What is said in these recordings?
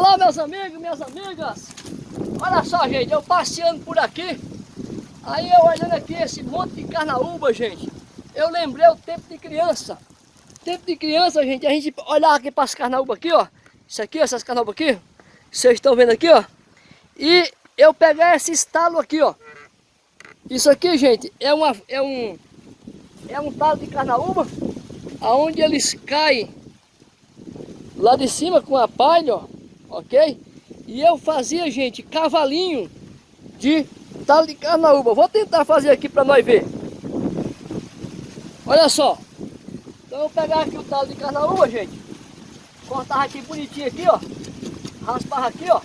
Olá meus amigos, minhas amigas. Olha só gente, eu passeando por aqui. Aí eu olhando aqui esse monte de carnaúba gente. Eu lembrei o tempo de criança. Tempo de criança gente, a gente olhar aqui para as carnaúba aqui ó. Isso aqui, essas carnaúba aqui. Vocês estão vendo aqui ó. E eu pegar esse estalo aqui ó. Isso aqui gente, é, uma, é um É um talo de carnaúba Aonde eles caem lá de cima com a palha, ó, ok? E eu fazia, gente, cavalinho de tal de carnaúba. Vou tentar fazer aqui para nós ver. Olha só. Então eu pegar aqui o tal de carnaúba, gente. Cortar aqui bonitinho aqui, ó. Raspar aqui, ó.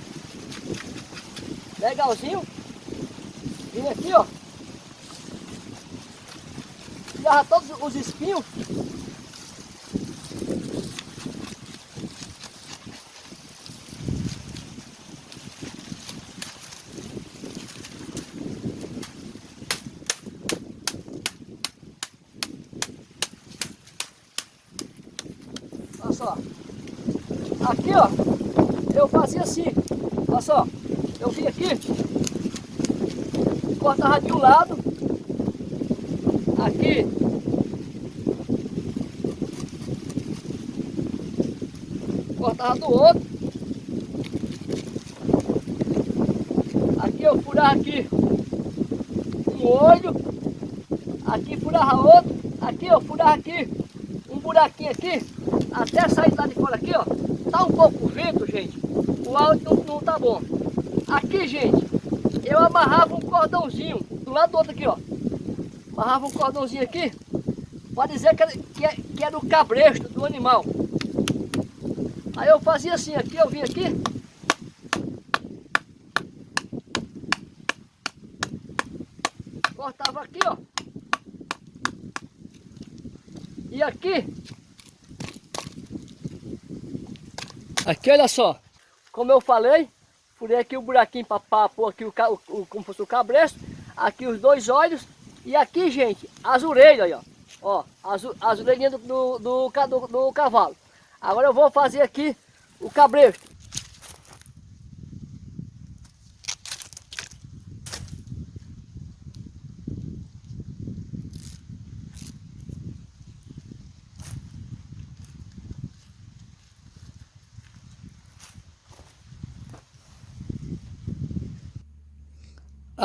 Legalzinho. Vim aqui, ó. Tirava todos os espinhos. Só. Aqui, ó, eu fazia assim. Olha só, eu vim aqui, cortava de um lado, aqui, cortava do outro. Aqui eu furava aqui um olho, aqui furava outro, aqui eu furava aqui um buraquinho aqui, até sair lá de fora aqui, ó, tá um pouco vento, gente, o áudio não, não tá bom. Aqui, gente, eu amarrava um cordãozinho, do lado do outro aqui, ó, amarrava um cordãozinho aqui, pode dizer que era, que, que era o cabresto do animal. Aí eu fazia assim, aqui, eu vinha aqui, cortava aqui, ó, e aqui Aqui, olha só. Como eu falei, furei aqui o buraquinho para pôr aqui o, o, como fosse o cabresto. Aqui os dois olhos. E aqui, gente, as orelhas, ó. Ó, as, as orelhinhas do, do, do, do, do cavalo. Agora eu vou fazer aqui o cabresto.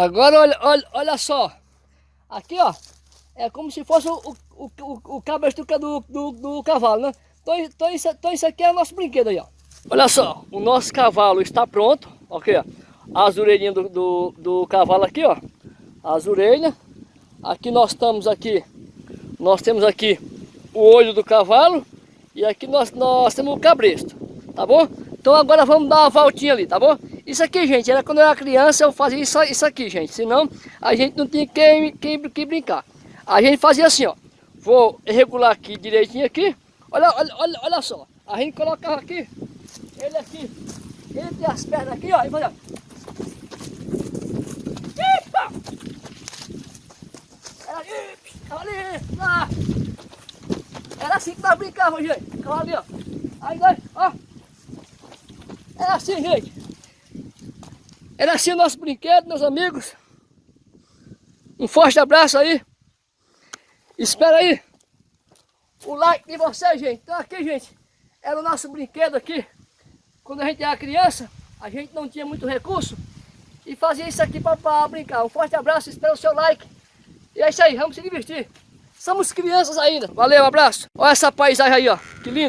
Agora olha, olha, olha só. Aqui ó, é como se fosse o, o, o, o cabresto do, do, do cavalo, né? Então, então, isso, então isso aqui é o nosso brinquedo aí, ó. Olha só, o nosso cavalo está pronto, ok? As orelhinhas do, do, do cavalo aqui, ó. As orelhas. Aqui nós estamos aqui, nós temos aqui o olho do cavalo e aqui nós, nós temos o cabresto, tá bom? Então agora vamos dar uma voltinha ali, tá bom? Isso aqui, gente, era quando eu era criança, eu fazia isso, isso aqui, gente. Senão, a gente não tinha que, que, que brincar. A gente fazia assim, ó. Vou regular aqui direitinho aqui. Olha, olha, olha, olha só. A gente colocava aqui, ele aqui, entre as pernas aqui, ó. E fazia... Era ali, ali, lá. Era assim que nós brincávamos, gente. Ficava ali, ó. Aí ó. Era assim, gente. Era assim o nosso brinquedo, meus amigos. Um forte abraço aí. Espera aí o like de vocês, gente. Então aqui, gente, era o nosso brinquedo aqui. Quando a gente era criança, a gente não tinha muito recurso. E fazia isso aqui para brincar. Um forte abraço, espera o seu like. E é isso aí, vamos se divertir. Somos crianças ainda. Valeu, um abraço. Olha essa paisagem aí, ó. Que lindo.